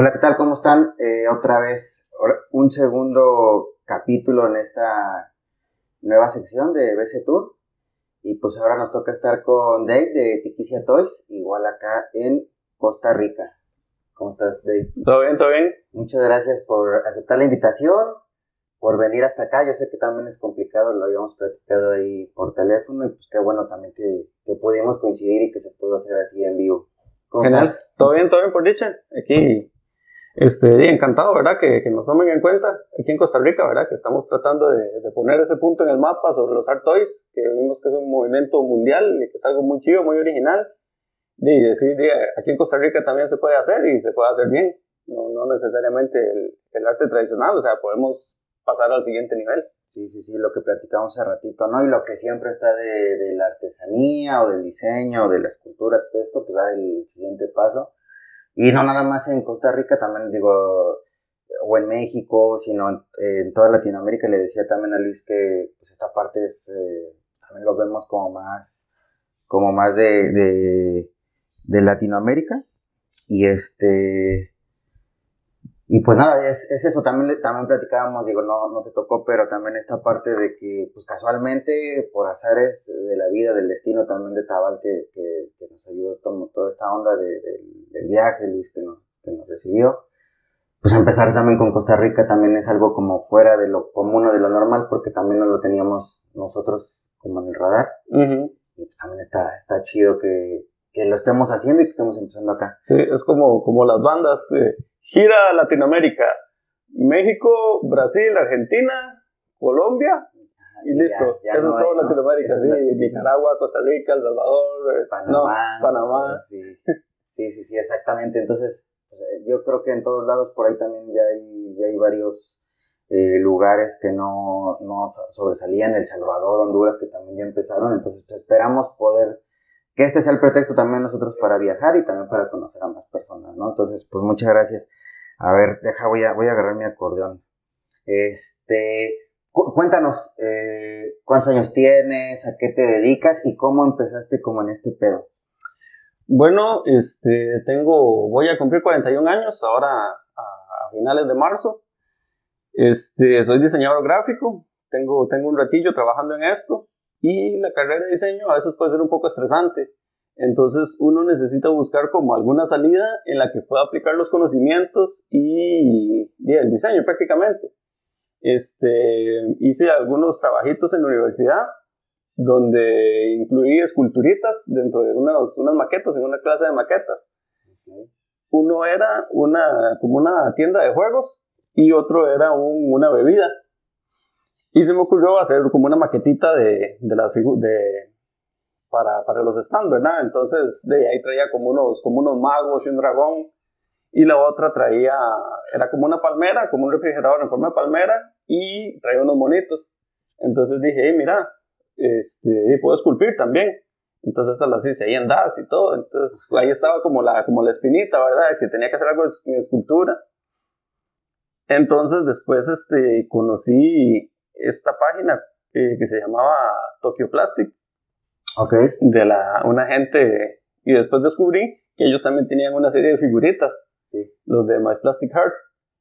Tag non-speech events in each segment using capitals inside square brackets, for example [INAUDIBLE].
Hola, ¿qué tal? ¿Cómo están? Eh, otra vez, un segundo capítulo en esta nueva sección de BC Tour. Y pues ahora nos toca estar con Dave de Tiquicia Toys, igual acá en Costa Rica. ¿Cómo estás, Dave? Todo bien, todo bien. Muchas gracias por aceptar la invitación, por venir hasta acá. Yo sé que también es complicado, lo habíamos platicado ahí por teléfono y pues qué bueno también que, que pudimos coincidir y que se pudo hacer así en vivo. ¿Cómo estás? Todo bien, todo bien por dicha. Aquí, este, encantado, ¿verdad? Que, que, nos tomen en cuenta aquí en Costa Rica, ¿verdad? Que estamos tratando de, de, poner ese punto en el mapa sobre los Art Toys, que vimos que es un movimiento mundial y que es algo muy chido, muy original. Y decir, aquí en Costa Rica también se puede hacer y se puede hacer bien. No, no necesariamente el, el arte tradicional, o sea, podemos pasar al siguiente nivel. Sí, sí, sí, lo que platicamos hace ratito, ¿no? Y lo que siempre está de, de la artesanía o del diseño o de la escultura, todo esto, pues da el siguiente paso. Y no nada más en Costa Rica, también digo, o en México, sino en, toda Latinoamérica. Le decía también a Luis que pues esta parte es, eh, también lo vemos como más, como más de, de Latinoamérica. Y este, y pues nada, es, es, eso, también, también platicábamos, digo, no, no te tocó, pero también esta parte de que, pues casualmente, por azares de la vida, del destino también de Tabal, que, que, que nos ayudó todo, toda esta onda de, de, del viaje, Luis, que nos, que nos recibió, pues empezar también con Costa Rica también es algo como fuera de lo común o de lo normal, porque también no lo teníamos nosotros como en el radar. Uh -huh. Y pues también está, está chido que, que lo estemos haciendo y que estemos empezando acá. Sí, es como, como las bandas. Eh gira Latinoamérica, México, Brasil, Argentina, Colombia y listo. Ya, ya Eso no es todo hay, Latinoamérica, ¿no? sí, Nicaragua, Costa Rica, El Salvador, Panamá, no, Panamá. Sí. sí, sí, sí, exactamente. Entonces, pues, yo creo que en todos lados por ahí también ya hay, ya hay varios eh, lugares que no, no sobresalían, El Salvador, Honduras, que también ya empezaron. Entonces, pues, esperamos poder que este sea el pretexto también nosotros para viajar y también para conocer a más personas, ¿no? Entonces, pues muchas gracias. A ver, deja, voy a, voy a agarrar mi acordeón. Este, cu cuéntanos, eh, ¿cuántos años tienes? ¿A qué te dedicas? ¿Y cómo empezaste como en este pedo? Bueno, este, tengo, voy a cumplir 41 años ahora a, a finales de marzo. Este, soy diseñador gráfico, tengo, tengo un ratillo trabajando en esto y la carrera de diseño a veces puede ser un poco estresante. Entonces uno necesita buscar como alguna salida en la que pueda aplicar los conocimientos y, y el diseño prácticamente. Este, hice algunos trabajitos en la universidad donde incluí esculturitas dentro de unas, unas maquetas, en una clase de maquetas. Uno era una, como una tienda de juegos y otro era un, una bebida. Y se me ocurrió hacer como una maquetita de, de las de para, para los stands, ¿verdad? Entonces de ahí traía como unos, como unos magos y un dragón. Y la otra traía, era como una palmera, como un refrigerador en forma de palmera y traía unos monitos. Entonces dije, hey, mira, este, puedo esculpir también. Entonces las hice ahí en DAS y todo. Entonces ahí estaba como la, como la espinita, ¿verdad? Que tenía que hacer algo en escultura. Entonces después este, conocí esta página eh, que se llamaba Tokyo Plastic. De la, una gente, y después descubrí que ellos también tenían una serie de figuritas, sí. los de My Plastic Heart.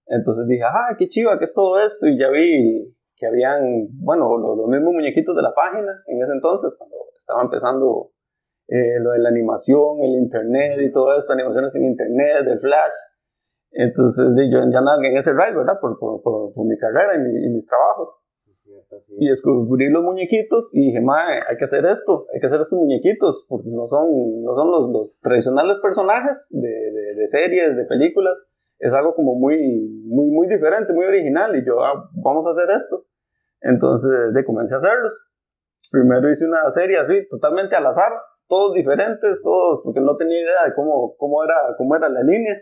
Entonces dije, ah, qué chiva, ¿qué es todo esto? Y ya vi que habían, bueno, los, los mismos muñequitos de la página en ese entonces, cuando estaba empezando eh, lo de la animación, el internet y todo esto, animaciones en internet, el flash. Entonces yo ya andaba en ese ride, ¿verdad? Por, por, por, por mi carrera y, mi, y mis trabajos. Sí. Y descubrí los muñequitos y dije, mae, hay que hacer esto, hay que hacer estos muñequitos, porque no son, no son los, los tradicionales personajes de, de, de, series, de películas, es algo como muy, muy, muy diferente, muy original, y yo, ah, vamos a hacer esto. Entonces, de comencé a hacerlos. Primero hice una serie así, totalmente al azar, todos diferentes, todos, porque no tenía idea de cómo, cómo, era, cómo era la línea.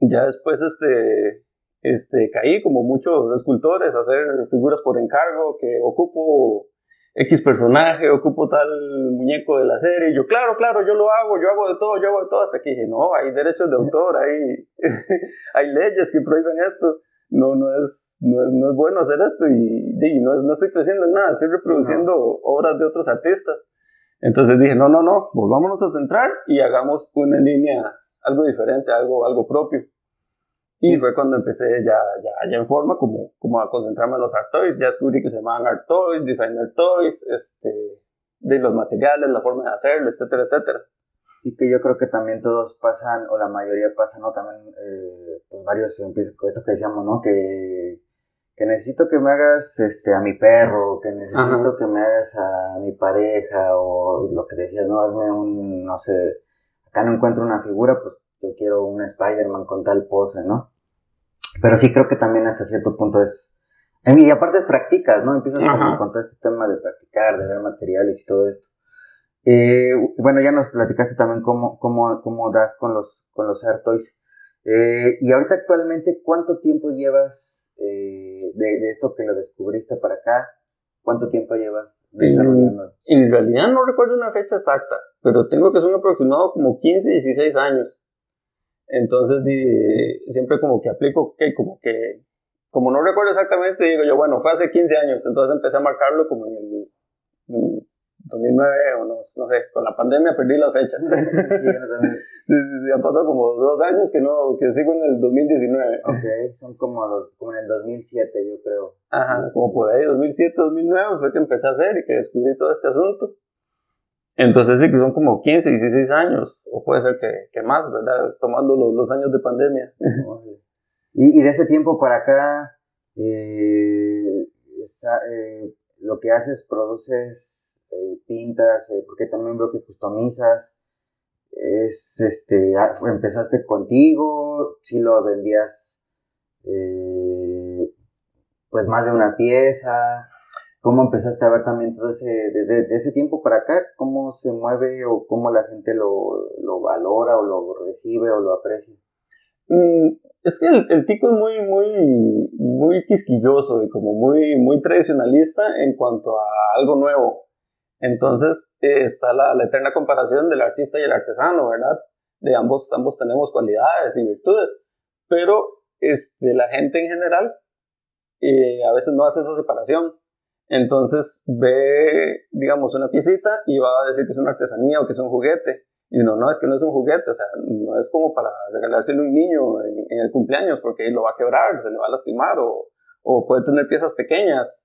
Ya después, este, este, caí como muchos escultores a hacer figuras por encargo, que ocupo X personaje, ocupo tal muñeco de la serie, y yo, claro, claro, yo lo hago, yo hago de todo, yo hago de todo, hasta que dije, no, hay derechos de autor, hay, [LAUGHS] hay leyes que prohíben esto, no, no, es, no, no es bueno hacer esto, y, y no, es, no estoy creciendo en nada, estoy reproduciendo no. obras de otros artistas. Entonces dije, no, no, no, volvámonos a centrar y hagamos una línea algo diferente, algo, algo propio. Y fue cuando empecé ya, ya, ya en forma como, como a concentrarme en los art toys. Ya descubrí que se llamaban art toys, designer toys, este, de los materiales, la forma de hacerlo, etcétera, etcétera. Y que yo creo que también todos pasan, o la mayoría pasan, ¿no? También, eh, pues varios empiezan con esto que decíamos, ¿no? Que, que necesito que me hagas este, a mi perro, que necesito que me hagas a mi pareja, o lo que decías, ¿no? Hazme un, no sé, acá no encuentro una figura, pues yo quiero un Spider-Man con tal pose, ¿no? Pero sí creo que también hasta cierto punto es... Y aparte practicas, ¿no? Empiezas con todo este tema de practicar, de ver materiales y todo esto. Eh, bueno, ya nos platicaste también cómo, cómo, cómo das con los, con los Air Toys. Eh, y ahorita actualmente, ¿cuánto tiempo llevas eh, de, esto que lo descubriste para acá? ¿Cuánto tiempo llevas desarrollando? En, en, realidad no recuerdo una fecha exacta, pero tengo que ser un aproximado como 15, 16 años. Entonces siempre como que aplico, que como que, como no recuerdo exactamente, digo yo, bueno, fue hace 15 años, entonces empecé a marcarlo como en el 2009 o no, no sé, con la pandemia perdí las fechas. [LAUGHS] sí, sí, sí, han pasado como dos años que no, que sigo en el 2019. Ok, son como, como en el 2007 yo creo. Ajá, como por ahí, 2007, 2009 fue que empecé a hacer y que descubrí todo este asunto. Entonces sí que son como 15, 16 años, o puede ser que, más, ¿verdad? Tomando los, los años de pandemia. y, y, de ese tiempo para acá, eh, eh, lo que haces, produces, eh, pintas, porque también veo que customizas, es, este, ah, empezaste contigo, si lo vendías, pues más de una pieza, ¿Cómo empezaste a ver también todo ese, desde ese tiempo para acá, cómo se mueve o cómo la gente lo, lo valora o lo recibe o lo aprecia? Mm, es que el, el, tico es muy, muy, muy quisquilloso y como muy, muy tradicionalista en cuanto a algo nuevo. Entonces eh, está la, la, eterna comparación del artista y el artesano, ¿verdad? De ambos, ambos tenemos cualidades y virtudes, pero este, la gente en general eh, a veces no hace esa separación. Entonces ve, digamos, una piecita y va a decir que es una artesanía o que es un juguete. Y uno, no, es que no es un juguete, o sea, no es como para regalárselo a un niño en, el cumpleaños porque lo va a quebrar, se le va a lastimar o, o puede tener piezas pequeñas.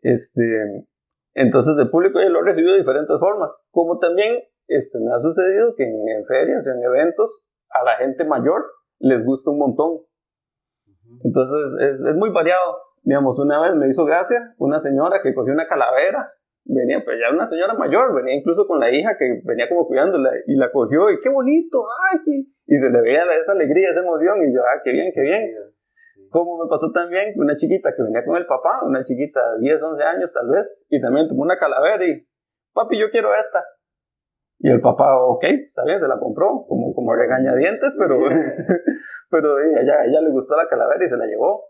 Este, entonces el público ya lo ha recibido de diferentes formas. Como también este, me ha sucedido que en, en ferias, en eventos, a la gente mayor les gusta un montón. Entonces es, es muy variado. Digamos, una vez me hizo gracia una señora que cogió una calavera, venía, pues ya una señora mayor, venía incluso con la hija que venía como cuidándola y la cogió y qué bonito, ay, y se le veía esa alegría, esa emoción y yo, ah, qué bien, qué bien. Como me pasó también una chiquita que venía con el papá, una chiquita de 10, 11 años tal vez, y también tomó una calavera y, papi, yo quiero esta. Y el papá, ok, está bien, se la compró, como, como regañadientes, pero, [LAUGHS] pero ella, ella le gustó la calavera y se la llevó.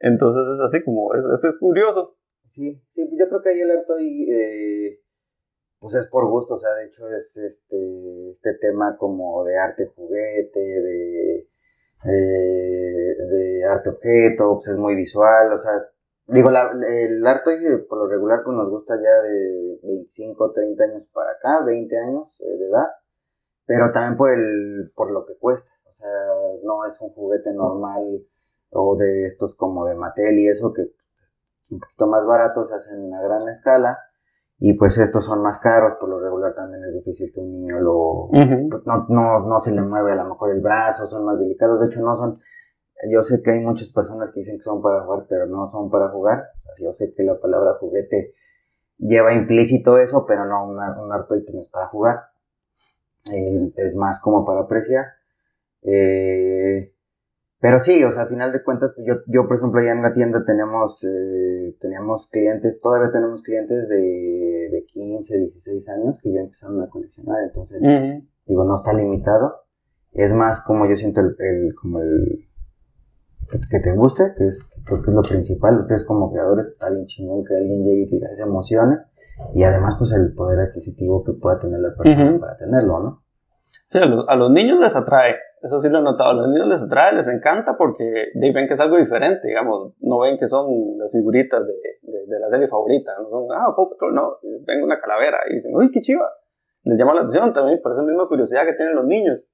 Entonces es así como, es, es curioso. Sí, sí, yo creo que ahí el arte eh, pues es por gusto, o sea, de hecho es este, este tema como de arte juguete, de, eh, de arte objeto, pues es muy visual, o sea, digo, la, el arte por lo regular pues nos gusta ya de 25, 30 años para acá, 20 años eh, de edad, pero también por, el, por lo que cuesta, o sea, no es un juguete normal o de estos como de Mattel y eso que un poquito más baratos se hacen a gran escala y pues estos son más caros, por lo regular también es difícil que un niño lo pues, no, no, no se le mueve a lo mejor el brazo, son más delicados, de hecho no son, yo sé que hay muchas personas que dicen que son para jugar, pero no son para jugar, yo sé que la palabra juguete lleva implícito eso, pero no un artoite no es para jugar, es, es más como para apreciar. Eh, pero sí, o sea, al final de cuentas, pues yo, yo por ejemplo, allá en la tienda tenemos, eh, teníamos clientes, todavía tenemos clientes de, de 15, 16 años que ya empezaron a coleccionar, entonces, digo, no está limitado. Es más como yo siento el, el como el, que, te guste, que es, creo que es lo principal. Ustedes como creadores, está bien chingón que alguien llegue y te se emocione. Y además, pues el poder adquisitivo que pueda tener la persona para tenerlo, ¿no? Sí, a los, niños les atrae eso sí lo he notado. A los niños les atrae, les encanta porque ven que es algo diferente, digamos. No ven que son las figuritas de, de, la serie favorita. No son, ah, poco, no. Ven una calavera y dicen, uy, qué chiva. Les llama la atención también por esa misma curiosidad que tienen los niños.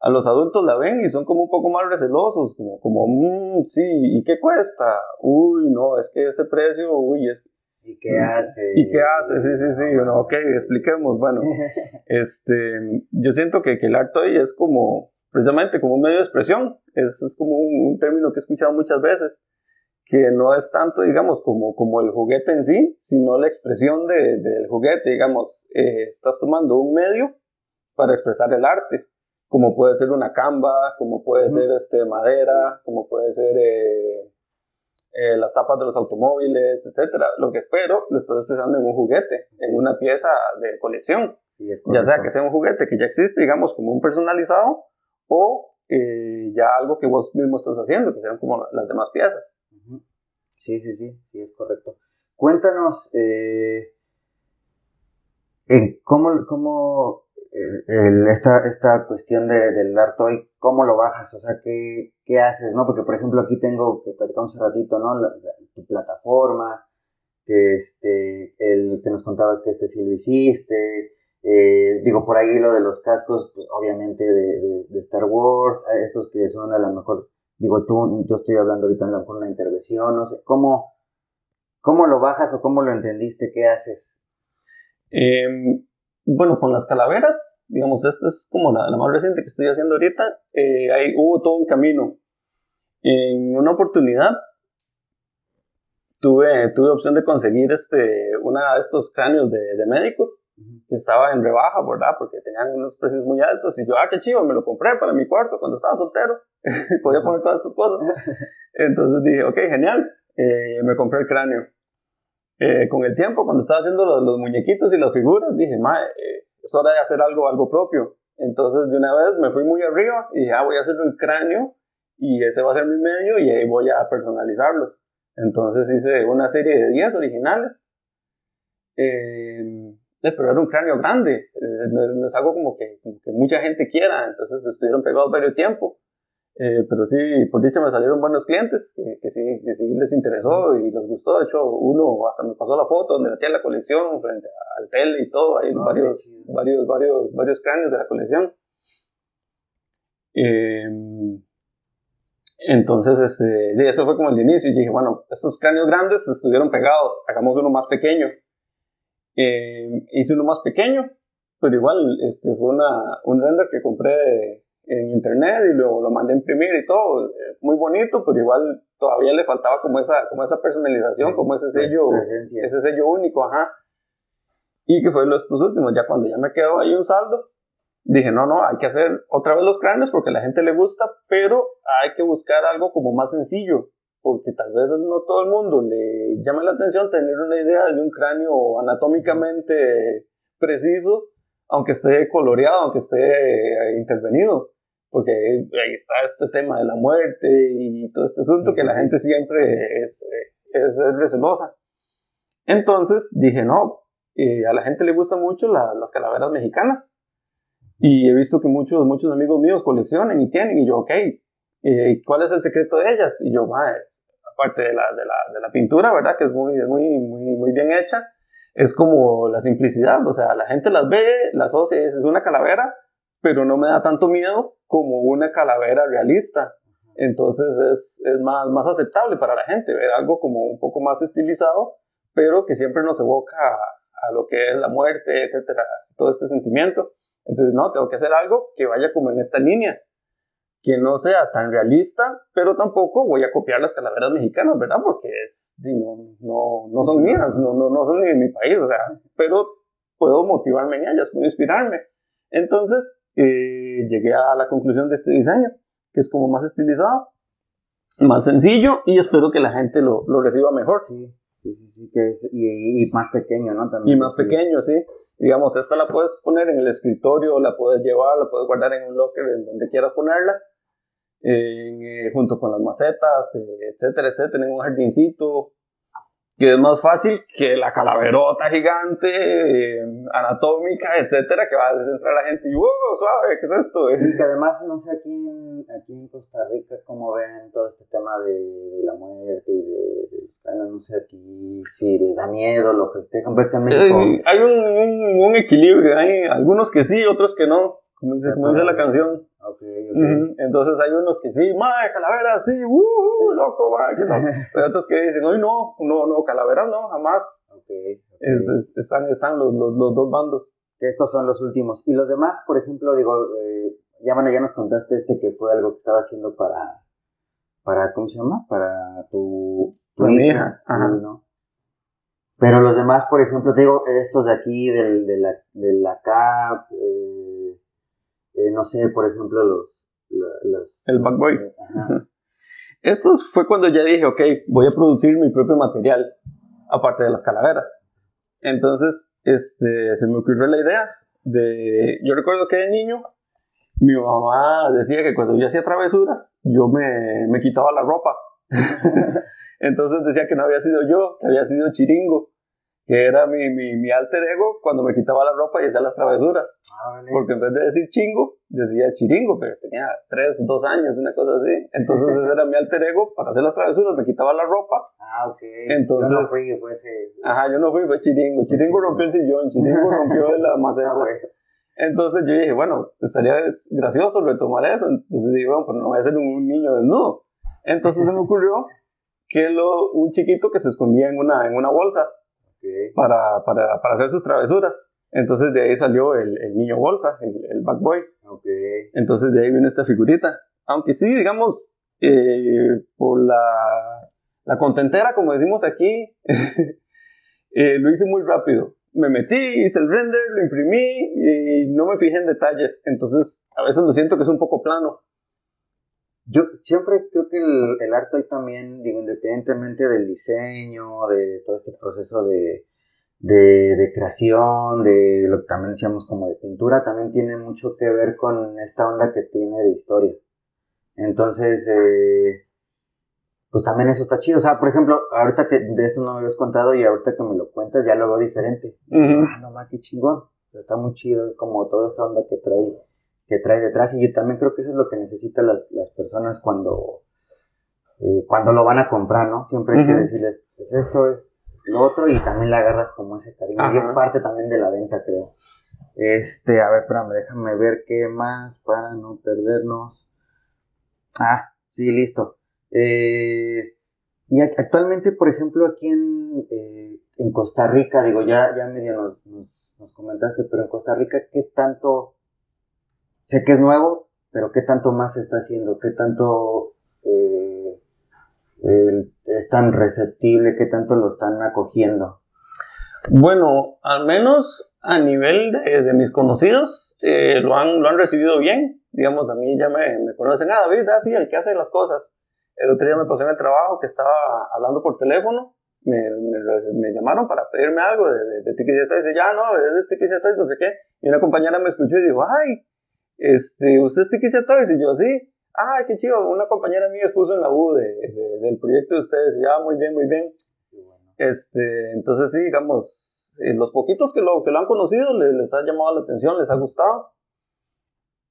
a los adultos la ven y son como un poco más recelosos, como, como mmm, sí, ¿y qué cuesta? Uy, no, es que ese precio, uy, es... ¿Y qué hace? ¿Y qué hace? Sí, sí, sí, bueno, ok, expliquemos, bueno, [LAUGHS] este, yo siento que, que el arte hoy es como, precisamente como un medio de expresión, es, es como un, término que he escuchado muchas veces, que no es tanto, digamos, como, como el juguete en sí, sino la expresión de, del juguete, digamos, eh, estás tomando un medio para expresar el arte como puede ser una camba, como puede ser este, madera, como puede ser eh, eh, las tapas de los automóviles, etcétera. Lo que espero lo estás expresando en un juguete, en una pieza de colección. ya sea que sea un juguete que ya existe, digamos, como un personalizado, o eh, ya algo que vos mismo estás haciendo, que sean como las demás piezas. Sí, sí, sí, sí, es correcto. Cuéntanos en cómo, cómo el, esta, esta cuestión de, del arte hoy, ¿cómo lo bajas? O sea, ¿qué, ¿qué, haces? ¿no? Porque, por ejemplo, aquí tengo, que platicamos un ratito, ¿no? tu plataforma, que, este, el que nos contabas que este sí lo hiciste, eh, digo, por ahí lo de los cascos, pues obviamente de, de, Star Wars, estos que son a lo mejor, digo, tú, yo estoy hablando ahorita a lo mejor una intervención, no sé, ¿cómo, cómo lo bajas o cómo lo entendiste? ¿Qué haces? Eh, bueno, con las calaveras, digamos, esta es como la, la más reciente que estoy haciendo ahorita, eh, ahí hubo todo un camino. En una oportunidad tuve, tuve opción de conseguir este, una de estos cráneos de, de médicos que estaba en rebaja, ¿verdad? Porque tenían unos precios muy altos y yo, ah, qué chido, me lo compré para mi cuarto cuando estaba soltero y [LAUGHS] podía poner todas estas cosas. [LAUGHS] Entonces dije, ok, genial, eh, me compré el cráneo. Eh, con el tiempo, cuando estaba haciendo los, muñequitos y las figuras, dije, ma, eh, es hora de hacer algo, algo propio. Entonces, de una vez me fui muy arriba y dije, ah, voy a hacer un cráneo y ese va a ser mi medio y ahí voy a personalizarlos. Entonces hice una serie de 10 originales. Eh, pero era un cráneo grande, no, es algo como que, como que, mucha gente quiera, entonces estuvieron pegados varios tiempo. Eh, pero sí, por dicha me salieron buenos clientes que, sí, que sí les interesó y les gustó. De hecho, uno hasta me pasó la foto donde tenía la colección frente al tele y todo. Hay varios, varios, varios, varios cráneos de la colección. Em, entonces, este, eso fue como el inicio. Y dije, bueno, estos cráneos grandes estuvieron pegados, hagamos uno más pequeño. Em, hice uno más pequeño, pero igual este, fue una, un render que compré en internet y luego lo mandé a imprimir y todo, eh, muy bonito, pero igual todavía le faltaba como esa, como esa personalización, como ese sello, ese sello único, ajá. Y que fue los últimos, ya cuando ya me quedó ahí un saldo, dije, no, no, hay que hacer otra vez los cráneos porque a la gente le gusta, pero hay que buscar algo como más sencillo, porque tal vez no todo el mundo le llame la atención tener una idea de un cráneo anatómicamente preciso, aunque esté coloreado, aunque esté eh, intervenido porque ahí está este tema de la muerte y todo este asunto que la gente siempre es, es, recelosa. Entonces dije, no, eh, a la gente le gustan mucho las calaveras mexicanas. Y he visto que muchos, muchos amigos míos coleccionan y tienen, y yo, ok, eh, ¿cuál es el secreto de ellas? Y yo, aparte de la, de, la, de la, pintura, ¿verdad? Que es muy, muy, muy, muy bien hecha, es como la simplicidad, o sea, la gente las ve, las asocia, es una calavera, pero no me da tanto miedo como una calavera realista. Entonces es, es más, más aceptable para la gente ver algo como un poco más estilizado, pero que siempre nos evoca a, a lo que es la muerte, etcétera, todo este sentimiento. Entonces, no, tengo que hacer algo que vaya como en esta línea, que no sea tan realista, pero tampoco voy a copiar las calaveras mexicanas, ¿verdad? Porque es, no, no, no son mías, no, no, no son ni de mi país, sea, pero puedo motivarme en ellas, puedo inspirarme. Entonces, eh, llegué a la conclusión de este diseño, que es como más estilizado, más sencillo y espero que la gente lo, lo reciba mejor. Sí, sí, sí, que y, más pequeño, ¿no? También, y más pequeño, sí. Digamos, esta la puedes poner en el escritorio, la puedes llevar, la puedes guardar en un locker, en donde quieras ponerla, eh, junto con las macetas, eh, etcétera, etcétera, en un jardincito, que es más fácil que la calaverota gigante, eh, anatómica, etcétera, que va a descentrar a la gente y ¡wow! suave! ¿Qué es esto? Y que además, no sé, aquí en, aquí en Costa Rica, cómo ven todo este tema de, la muerte y de, los no sé, aquí si les da miedo, lo festejan, pues también. Eh, hay un, un, equilibrio, hay algunos que sí, otros que no, como dice, como dice la canción. Ok, Entonces hay unos que sí, mae, calaveras, sí, uh, loco, mae, que no. [LAUGHS] Pero otros que dicen, hoy no, no, no, calaveras no, jamás. están están los, los, los, dos bandos. Que estos son los últimos. Y los demás, por ejemplo, digo, eh, ya bueno, ya nos contaste este que fue algo que estaba haciendo para, para ¿cómo se llama? Para tu, tu hija, Ajá. ¿no? Pero los demás, por ejemplo, te digo, estos de aquí, del, de, la, de la CAP, eh, eh, no sé, por ejemplo, los... los el Backboy. [LAUGHS] Estos fue cuando ya dije, ok, voy a producir mi propio material, aparte de las calaveras. Entonces, este, se me ocurrió la idea de... Yo recuerdo que de niño, mi mamá decía que cuando yo hacía travesuras, yo me, me quitaba la ropa. [LAUGHS] Entonces decía que no había sido yo, que había sido Chiringo, que era mi, mi, mi alter ego cuando me quitaba la ropa y hacía las travesuras. Ah, Porque en vez de decir chingo, decía chiringo, pero tenía 3, 2 años, una cosa así. Entonces ese era mi alter ego para hacer las travesuras, me quitaba la ropa. Ah, ok. Entonces, yo no fui, fue ese... Ajá, yo no fui, fue chiringo. Chiringo rompió el sillón, chiringo rompió [LAUGHS] la maceta. Ah, Entonces yo dije, bueno, estaría gracioso retomar eso. Entonces dije, bueno, pero no voy a ser un, niño desnudo. Entonces se me ocurrió que lo, un chiquito que se escondía en una, en una bolsa para, para, para, hacer sus travesuras. Entonces de ahí salió el, el niño bolsa, el, el back boy. Entonces de ahí viene esta figurita. Aunque sí, digamos, eh, por la, la contentera, como decimos aquí, [LAUGHS] eh, lo hice muy rápido. Me metí, hice el render, lo imprimí y no me fijé en detalles. Entonces a veces lo siento que es un poco plano. Yo siempre creo que el, arte hoy también, digo, independientemente del diseño, de todo este proceso de, de, creación, de lo que también decíamos como de pintura, también tiene mucho que ver con esta onda que tiene de historia. Entonces, eh, pues también eso está chido. O sea, por ejemplo, ahorita que de esto no me habías contado y ahorita que me lo cuentas ya lo veo diferente. Ah, no más, qué chingón. Está muy chido como toda esta onda que trae que trae detrás. Y yo también creo que eso es lo que necesitan las, las personas cuando, eh, cuando lo van a comprar, ¿no? Siempre hay que decirles, es esto, es lo otro, y también le agarras como ese cariño. Y es parte también de la venta, creo. Este, a ver, espérame, déjame ver qué más para no perdernos. Ah, sí, listo. Eh, y actualmente, por ejemplo, aquí en, eh, en Costa Rica, digo, ya, ya medio nos, nos, nos comentaste, pero en Costa Rica, ¿qué tanto sé que es nuevo, pero ¿qué tanto más se está haciendo? ¿Qué tanto eh, es tan receptible? ¿Qué tanto lo están acogiendo? Bueno, al menos a nivel de, mis conocidos, eh, lo, han, lo han recibido bien. Digamos, a mí ya me, me conocen, ah, David, así, ah, el que hace las cosas. El otro día me pasó en el trabajo que estaba hablando por teléfono, me, me, llamaron para pedirme algo de, de, de y dice, ya no, de y no sé qué. Y una compañera me escuchó y dijo, ay, este, ¿usted es Tiki Toys? Y yo, sí. Ah, qué chido, una compañera mía expuso en la U de, del proyecto de ustedes. Ya, muy bien, muy bien. Este, entonces sí, digamos, eh, los poquitos que lo, que lo han conocido les, les, ha llamado la atención, les ha gustado.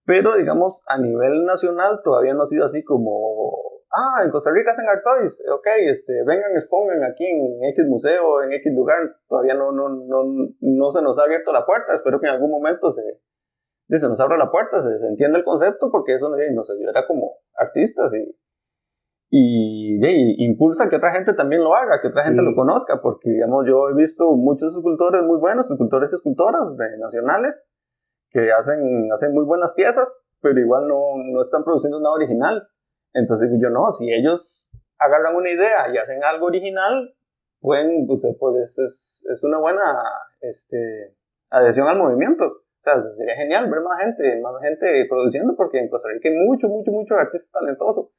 Pero, digamos, a nivel nacional todavía no ha sido así como, ah, en Costa Rica hacen Art Toys, ok, este, vengan, expongan aquí en X museo, en X lugar. Todavía no, no, no, no se nos ha abierto la puerta, espero que en algún momento se, se nos abre la puerta, se, entiende el concepto porque eso nos ayudará como artistas y, y, impulsa que otra gente también lo haga, que otra gente lo conozca, porque digamos yo he visto muchos escultores muy buenos, escultores y escultoras de, nacionales que hacen, hacen muy buenas piezas, pero igual no, no están produciendo nada original. Entonces yo no, si ellos agarran una idea y hacen algo original, pueden, pues, pues es, es una buena este, adhesión al movimiento. O sea, sería genial ver más gente, más gente produciendo, porque en Costa Rica hay mucho, mucho, mucho artistas talentosos.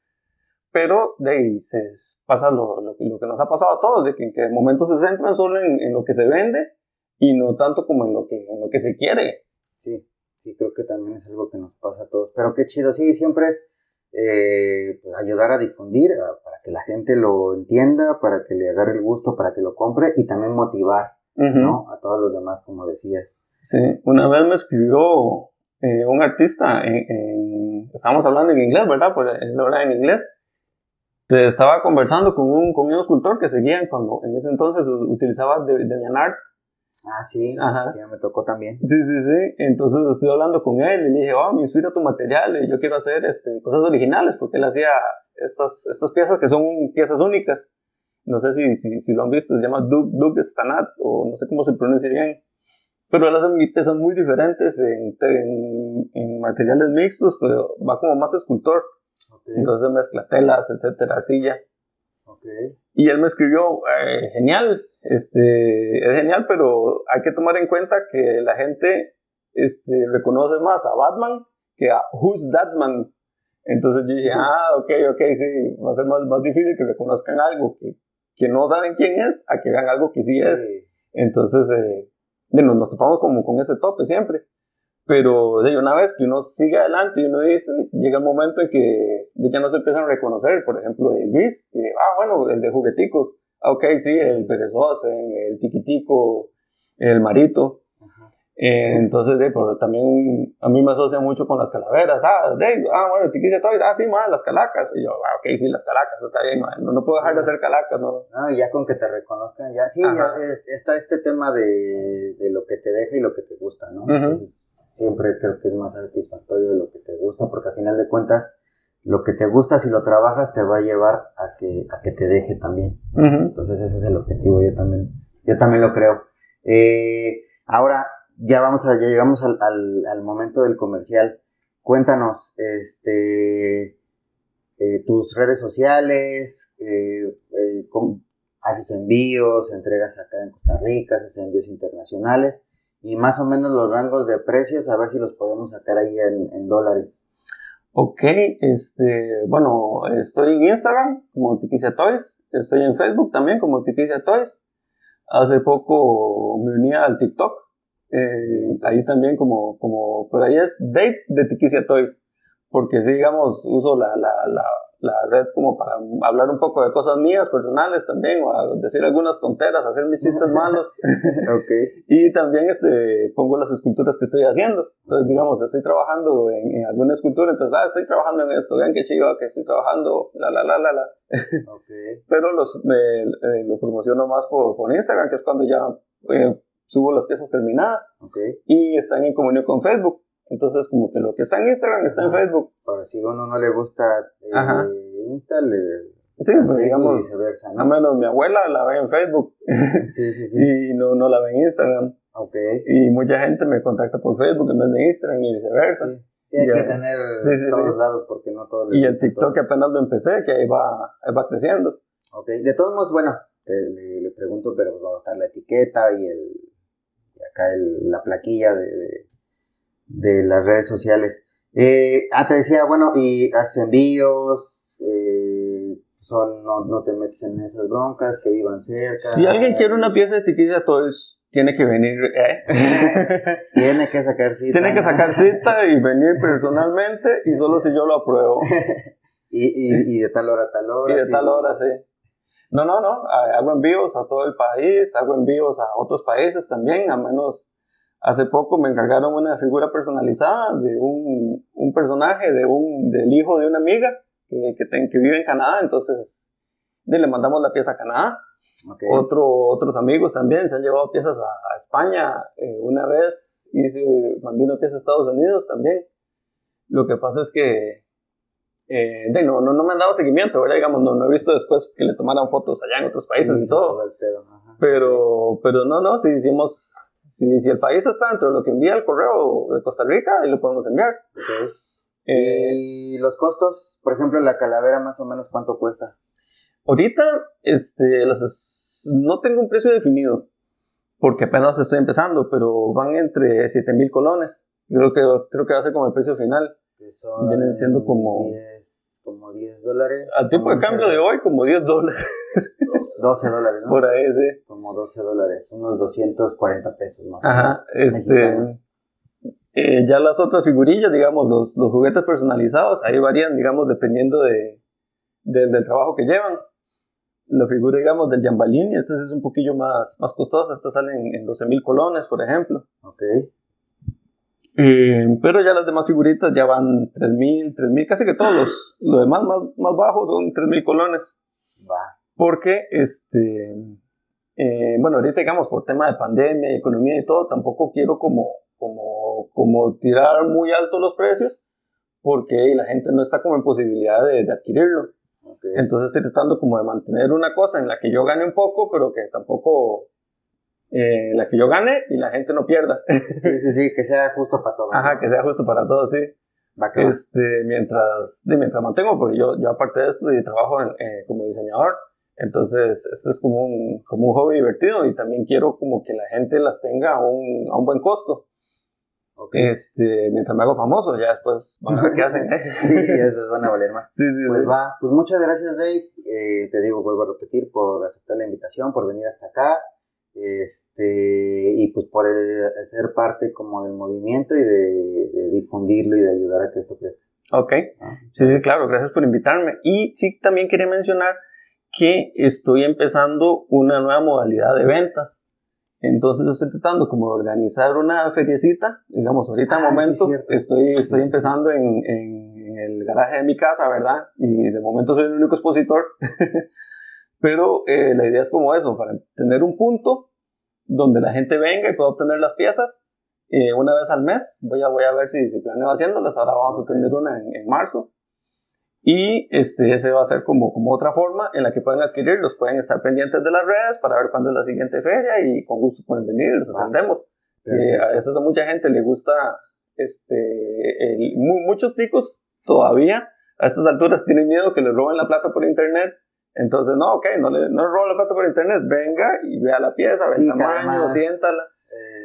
Pero de ahí se pasa lo, lo, lo, que nos ha pasado a todos, de que en que momentos se centran solo en, en, lo que se vende y no tanto como en lo que, en lo que se quiere. Sí, sí, creo que también es algo que nos pasa a todos. Pero qué chido, sí, siempre es eh, pues ayudar a difundir, para que la gente lo entienda, para que le agarre el gusto, para que lo compre y también motivar ¿no? a todos los demás, como decías. Sí, una vez me escribió eh, un artista, en, estábamos hablando en inglés, ¿verdad? Pues él habla en inglés. Te estaba conversando con un, con un escultor que seguía cuando en ese entonces utilizaba DeviantArt Ah, sí, Ajá. ya me tocó también. Sí, sí, sí. Entonces estoy hablando con él y le dije, oh, me inspira tu material y yo quiero hacer este, cosas originales porque él hacía estas, estas piezas que son piezas únicas. No sé si, si, si lo han visto, se llama Doug, Doug Stanat o no sé cómo se pronuncia bien. Pero él hace piezas muy diferentes en, en, en materiales mixtos, pero va como más escultor. Entonces mezcla telas, etcétera, arcilla. Y él me escribió, eh, genial, este, es genial, pero hay que tomar en cuenta que la gente este, reconoce más a Batman que a Who's That Man. Entonces yo dije, ah, ok, ok, sí, va a ser más, más difícil que reconozcan algo que, que no saben quién es, a que vean algo que sí es. Entonces, eh, nos, nos topamos como con ese tope siempre. Pero de una vez que uno sigue adelante y uno dice, llega el momento en que ya no se empiezan a reconocer, por ejemplo, el que, ah, bueno, el de jugueticos, ah, ok, sí, el perezoso, el tiquitico, el marito. Eh, entonces, de, pero también a mí me asocia mucho con las calaveras. Ah, de, ah bueno, tiquice todo, ah, sí, más las calacas. Y yo, ah, ok, sí, las calacas, está bien, no, no, puedo dejar de hacer calacas, ¿no? Ah, ya con que te reconozcan, ya, sí, ya está este tema de, de, lo que te deja y lo que te gusta, ¿no? siempre creo que es más satisfactorio de lo que te gusta, porque al final de cuentas, lo que te gusta, si lo trabajas, te va a llevar a que, a que te deje también. Entonces ese es el objetivo, yo también, yo también lo creo. Eh, ahora, ya vamos a, ya llegamos al, al, momento del comercial. Cuéntanos, este, eh, tus redes sociales, eh, haces envíos, entregas acá en Costa Rica, haces envíos internacionales y más o menos los rangos de precios, a ver si los podemos sacar ahí en, dólares. Ok, este, bueno, estoy en Instagram como Tiquicia Toys, estoy en Facebook también como Tiquicia Toys. Hace poco me uní al TikTok, eh, ahí también como, como, por ahí es Date de Tiquicia Toys, porque sí, digamos, uso la, la, la la red como para hablar un poco de cosas mías, personales también, o decir algunas tonteras, hacer mis chistes [LAUGHS] malos. okay. Y también este, pongo las esculturas que estoy haciendo. Entonces, digamos, estoy trabajando en, alguna escultura, entonces, ah, estoy trabajando en esto, vean qué chido que estoy trabajando, la, la, la, la, la. Okay. [LAUGHS] Pero los, me, eh, lo promociono más por, por, Instagram, que es cuando ya eh, subo las piezas terminadas. Okay. Y están en comunión con Facebook. Entonces, como que lo que está en Instagram está en Facebook. Para si uno no le gusta eh, Insta, le. Sí, pues, digamos, viceversa, ¿no? a menos mi abuela la ve en Facebook sí, sí, sí. [LAUGHS] y no, no la ve en Instagram. Okay. Y mucha gente me contacta por Facebook en vez de Instagram y viceversa. Sí. hay que tener todos lados porque no todo. Y el TikTok apenas lo empecé, que ahí va, ahí va creciendo. Ok, de todos modos, bueno, le, le, pregunto, pero pues va a estar la etiqueta y el y acá el, la plaquilla de de las redes sociales. Eh, ah, te decía, bueno, y haces envíos, eh, son, no, no, te metes en esas broncas, que vivan cerca. Si alguien quiere una pieza de tiquilla, todos tiene que venir, ¿eh? [LAUGHS] tiene que sacar cita. Tiene que sacar cita y venir personalmente y solo si yo lo apruebo. [LAUGHS] y, y, y, de tal hora a tal hora. Y de tal hora, sí. No, no, no, hago envíos a todo el país, hago envíos a otros países también, a menos Hace poco me encargaron una figura personalizada de un, un personaje de un, del hijo de una amiga que, que, vive en Canadá, entonces le mandamos la pieza a Canadá. Otro, otros amigos también se han llevado piezas a, España. Eh, una vez hice, mandé una pieza a Estados Unidos también. Lo que pasa es que eh, de, no, no, no, me han dado seguimiento, ¿verdad? Digamos, no, no he visto después que le tomaran fotos allá en otros países y todo. Pero, pero no, no, sí hicimos si, si el país está dentro de lo que envía el correo de Costa Rica, ahí lo podemos enviar. Eh, ¿Y los costos? Por ejemplo, la calavera, más o menos, ¿cuánto cuesta? Ahorita, este, no tengo un precio definido, porque apenas estoy empezando, pero van entre 7 mil colones. Creo que, creo que va a ser como el precio final. Vienen siendo como... 10, como 10 dólares. Al tipo de cambio de hoy, como 10 dólares. [LAUGHS] 12 dólares, ¿no? Por ahí, sí. Como 12 dólares, unos 240 pesos más. Ajá, este... Eh, ya las otras figurillas, digamos, los, los, juguetes personalizados, ahí varían, digamos, dependiendo de, del trabajo que llevan. La figura, digamos, del Jambalini, esta es un poquillo más, más costosa, esta sale en, 12 mil colones, por ejemplo. Ok. Eh, pero ya las demás figuritas ya van 3 mil, 3 mil, casi que todos los, demás más, más bajos son 3 mil colones. Va. Porque este, eh, bueno, ahorita digamos por tema de pandemia, economía y todo, tampoco quiero como, como, como tirar muy alto los precios porque la gente no está como en posibilidad de, adquirirlo. Entonces estoy tratando como de mantener una cosa en la que yo gane un poco, pero que tampoco eh, la que yo gane y la gente no pierda. [LAUGHS] sí, sí, sí, que sea justo para todos. Ajá, que sea justo para todos, sí. Este, mientras, de, mientras mantengo, porque yo, yo aparte de esto, trabajo eh, como diseñador, entonces esto es como un, como un hobby divertido y también quiero como que la gente las tenga a un, a un buen costo. Este, mientras me hago famoso, ya después van a ver qué hacen. [LAUGHS] sí, ya después van a valer más. Sí, sí, pues va, pues muchas gracias Dave, eh, te digo, vuelvo a repetir, por aceptar la invitación, por venir hasta acá, este, y pues por ser parte como del movimiento y de, difundirlo y de ayudar a que esto crezca. Ok, ah, sí, claro, gracias por invitarme. Y sí, también quería mencionar que estoy empezando una nueva modalidad de ventas. Entonces estoy tratando como de organizar una feriecita, digamos, ahorita ah, momento estoy, estoy empezando en, en, el garaje de mi casa, ¿verdad? Y de momento soy el único expositor, [LAUGHS] pero eh, la idea es como eso, para tener un punto donde la gente venga y pueda obtener las piezas eh, una vez al mes. Voy a, voy a ver si, si planeo haciéndolas, ahora vamos a tener una en, en marzo. Y este, ese va a ser como, como otra forma en la que pueden adquirirlos. Pueden estar pendientes de las redes para ver cuándo es la siguiente feria y con gusto pueden venir y los atendemos. a veces a mucha gente le gusta, este, muchos ticos todavía a estas alturas tienen miedo que les roben la plata por internet. Entonces, no, ok, no le, no roben la plata por internet, venga y vea la pieza, ve el tamaño, siéntala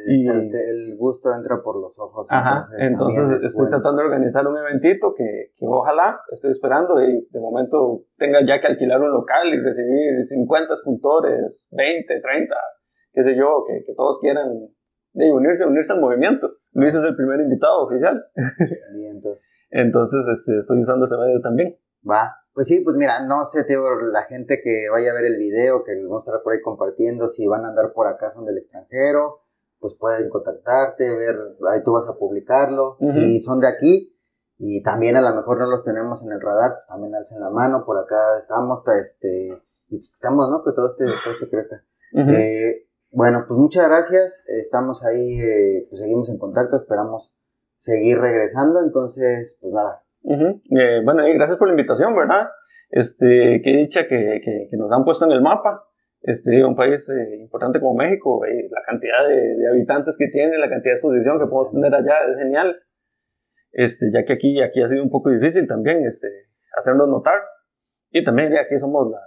y el, gusto entra por los ojos. Ajá, entonces, estoy tratando de organizar un eventito que, que, ojalá, estoy esperando y de momento tenga ya que alquilar un local y recibir 50 escultores, 20, 30, qué sé yo, que, que todos quieran de unirse, unirse al movimiento. Luis es el primer invitado oficial. entonces. [LAUGHS] entonces este, estoy usando ese medio también. Va, pues sí, pues mira, no sé, tío, la gente que vaya a ver el video, que vamos a estar por ahí compartiendo, si van a andar por acá son del extranjero, pues pueden contactarte, ver, ahí tú vas a publicarlo. Si son de aquí y también a lo mejor no los tenemos en el radar, pues también alcen la mano, por acá estamos, este, y pues estamos, ¿no? Que todo este, todo este crezca. eh, bueno, pues muchas gracias, estamos ahí, eh, pues seguimos en contacto, esperamos seguir regresando, entonces, pues nada. Eh, bueno, y gracias por la invitación, ¿verdad? Este, qué dicha que, que, que nos han puesto en el mapa este, un país eh, importante como México, eh, la cantidad de, habitantes que tiene, la cantidad de exposición que podemos tener allá es genial. Este, ya que aquí, aquí ha sido un poco difícil también este, hacernos notar. Y también aquí somos la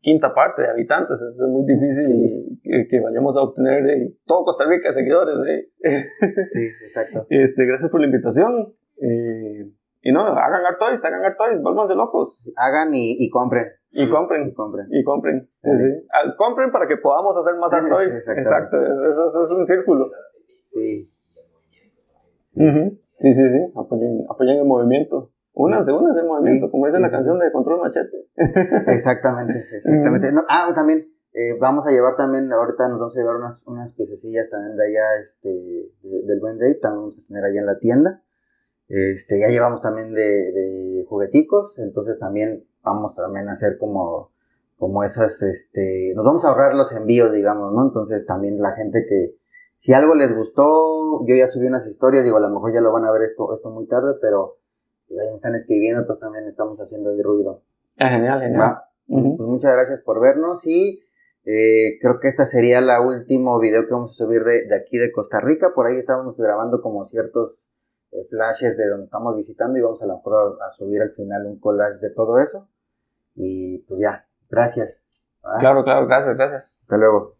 quinta parte de habitantes, es muy difícil que, vayamos a obtener de todo Costa Rica seguidores. Sí, exacto. [LAUGHS] Este, gracias por la invitación. Eh, y no, hagan Artois, hagan Artois, vuélvanse locos. Hagan y, y compren. Y compren. Y compren. Y compren. Sí, sí. Ah, compren para que podamos hacer más art toys. Exacto. Eso, eso, es un círculo. Sí. Sí, sí, sí. Apoyen, apoyen el movimiento. Únanse, únanse el movimiento, como dice la canción de Control Machete. [LAUGHS] exactamente, exactamente. No, ah, también, eh, vamos a llevar también, ahorita nos vamos a llevar unas, unas piececillas también de allá, este, del Buen Day, también vamos a tener allá en la tienda. Este, ya llevamos también de, de jugueticos, entonces también vamos también a hacer como, como esas, este, nos vamos a ahorrar los envíos, digamos, ¿no? Entonces también la gente que, si algo les gustó, yo ya subí unas historias, digo, a lo mejor ya lo van a ver esto, esto muy tarde, pero pues, ahí me están escribiendo, entonces también estamos haciendo ahí ruido. Ah, genial, genial. Pues muchas gracias por vernos y eh, creo que esta sería la último video que vamos a subir de, de aquí de Costa Rica. Por ahí estábamos grabando como ciertos eh, flashes de donde estamos visitando y vamos a lo mejor a subir al final un collage de todo eso. Y pues ya, gracias. Claro, claro, gracias, gracias. Hasta luego.